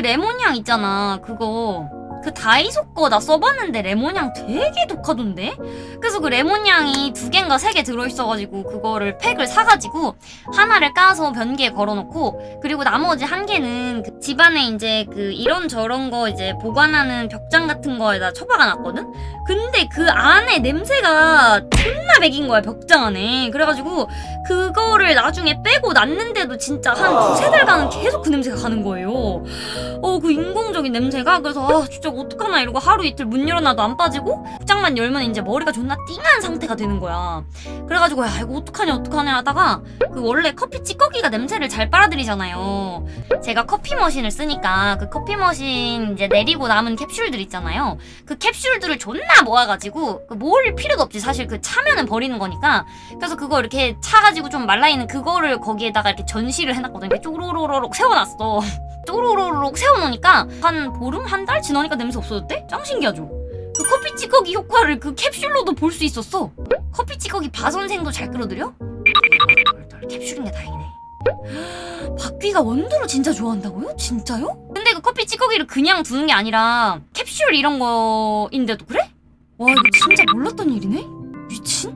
레몬향 있잖아 그거 그 다이소 거 나 써봤는데 레몬향 되게 독하던데? 그래서 그 레몬향이 두 개인가 세 개 들어있어가지고 그거를 팩을 사가지고 하나를 까서 변기에 걸어놓고 그리고 나머지 한 개는 그 집안에 이제 그 이런저런 거 이제 보관하는 벽장 같은 거에다 처박아놨거든? 근데 그 안에 냄새가 존나 배긴 거야 벽장 안에 그래가지고 그거를 나중에 빼고 놨는데도 진짜 한 두세 달간은 계속 그 냄새가 가는 거예요. 어 그 인공적인 냄새가. 그래서 아 진짜 어떡하나 이러고 하루 이틀 문 열어놔도 안 빠지고 복장만 열면 이제 머리가 존나 띵한 상태가 되는 거야. 그래가지고 야 이거 어떡하냐 어떡하냐 하다가 그 원래 커피 찌꺼기가 냄새를 잘 빨아들이잖아요. 제가 커피 머신을 쓰니까 그 커피 머신 이제 내리고 남은 캡슐들 있잖아요. 그 캡슐들을 존나 모아가지고 그 모을 필요도 없지. 사실 그 차면은 버리는 거니까. 그래서 그거 이렇게 차가지고 좀 말라있는 그거를 거기에다가 이렇게 전시를 해놨거든 이렇게 쪼로로로록 세워놨어 쪼로로록 세워놓으니까 한 보름? 한 달 지나니까 냄새 없어졌대? 짱 신기하죠? 그 커피 찌꺼기 효과를 그 캡슐로도 볼 수 있었어 커피 찌꺼기 바선생도 잘 끌어들여? 캡슐인 게 다행이네 박귀가 원두를 진짜 좋아한다고요? 진짜요? 근데 그 커피 찌꺼기를 그냥 두는 게 아니라 캡슐 이런 거인데도 그래? 와 이거 진짜 몰랐던 일이네? 미친?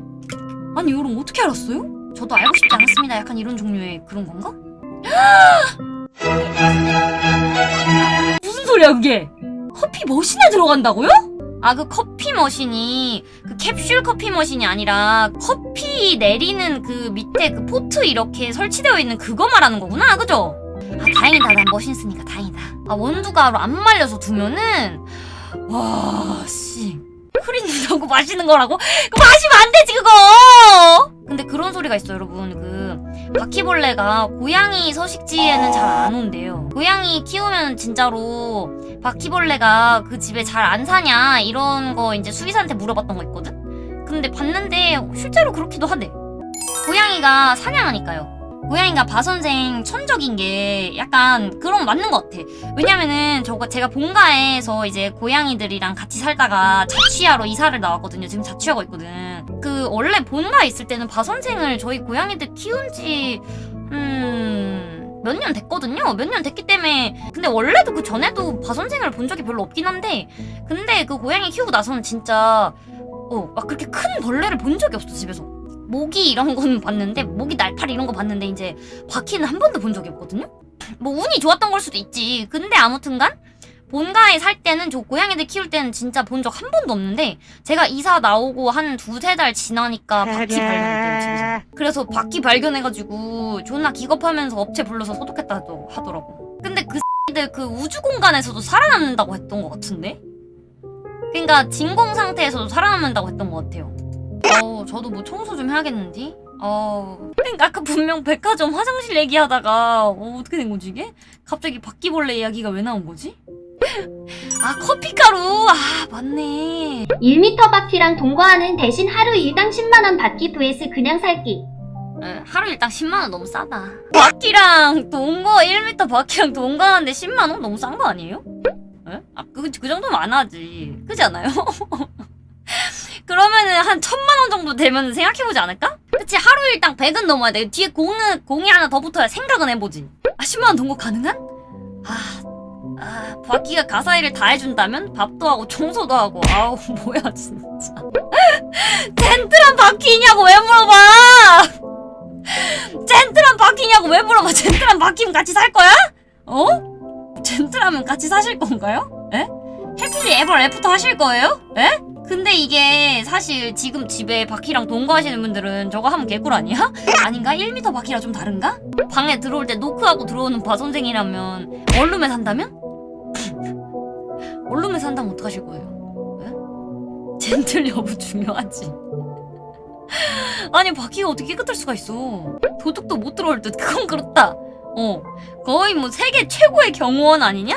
아니 이걸 어떻게 알았어요? 저도 알고 싶지 않았습니다 약간 이런 종류의 그런 건가? 무슨 소리야 그게? 커피 머신에 들어간다고요? 아 그 커피 머신이 그 캡슐 커피 머신이 아니라 커피 내리는 그 밑에 그 포트 이렇게 설치되어 있는 그거 말하는 거구나 그죠? 아 다행이다 난 머신 쓰니까 다행이다 아 원두가 안 말려서 두면은 와씨 흐린다고 마시는 거라고? 그거 마시면 안 되지 그거 바퀴벌레가 고양이 서식지에는 잘 안 온대요. 고양이 키우면 진짜로 바퀴벌레가 그 집에 잘 안 사냐 이런 거 이제 수의사한테 물어봤던 거 있거든? 근데 봤는데 실제로 그렇기도 하대. 고양이가 사냥하니까요 고양이가 바선생 천적인 게 약간 그런 거 맞는 것 같아. 왜냐면은 저거 제가 본가에서 이제 고양이들이랑 같이 살다가 자취하러 이사를 나왔거든요. 지금 자취하고 있거든. 그 원래 본가에 있을 때는 바선생을 저희 고양이들 키운 지 음... 몇 년 됐거든요. 몇 년 됐기 때문에. 근데 원래도 그 전에도 바선생을 본 적이 별로 없긴 한데 근데 그 고양이 키우고 나서는 진짜 어 막 그렇게 큰 벌레를 본 적이 없어 집에서 모기 이런 거는 봤는데 모기 날파리 이런 거 봤는데 이제 바퀴는 한 번도 본 적이 없거든요? 뭐 운이 좋았던 걸 수도 있지. 근데 아무튼간 본가에 살 때는 저 고양이들 키울 때는 진짜 본 적 한 번도 없는데 제가 이사 나오고 한 두세 달 지나니까 바퀴 발견했대요 집에서 그래서 바퀴 발견해가지고 존나 기겁하면서 업체 불러서 소독했다고 하더라고. 근데 그 X들 그 우주 공간에서도 살아남는다고 했던 것 같은데? 그러니까 진공 상태에서도 살아남는다고 했던 것 같아요 어, 저도 뭐 청소 좀 해야겠는데? 어, 그러니까 아까 분명 백화점 화장실 얘기하다가 어, 어떻게 된 거지 이게? 갑자기 바퀴벌레 이야기가 왜 나온 거지? 아 커피가루! 아 맞네 1m 바퀴랑 동거하는 대신 하루 일당 10만원 바퀴 vs 그냥 살기. 에, 하루 일당 10만원 너무 싸다 바퀴랑 동거 1m 바퀴랑 동거하는데 10만원? 너무 싼 거 아니에요? 에? 아, 그, 그 정도면 안 하지 그지 않아요? 그러면은 한 천만 원 정도 되면 생각해보지 않을까? 그치 하루 일당 100은 넘어야 돼 뒤에 공은, 공이 하나 더 붙어야 생각은 해보지 아 10만 원 동거 가능한? 아, 아 바퀴가 가사일을 다 해준다면 밥도 하고 청소도 하고 아우 뭐야 진짜 젠틀한 바퀴냐고 왜 물어봐 젠틀한 바퀴냐고 왜 물어봐 젠틀한 바퀴면 같이 살 거야? 어? gentle하면 같이 사실 건가요? 에? happily ever after 하실 거예요? 에? 근데 이게 사실 지금 집에 바퀴랑 동거하시는 분들은 저거 하면 개꿀 아니야? 아닌가? 1m 바퀴랑 좀 다른가? 방에 들어올 때 노크하고 들어오는 바 선생이라면 원룸에 산다면? 원룸에 산다면 어떡하실 거예요? 에? 젠틀 여부 중요하지 아니 바퀴가 어떻게 깨끗할 수가 있어 도둑도 못 들어올 듯 그건 그렇다 어 거의 뭐 세계 최고의 경호원 아니냐?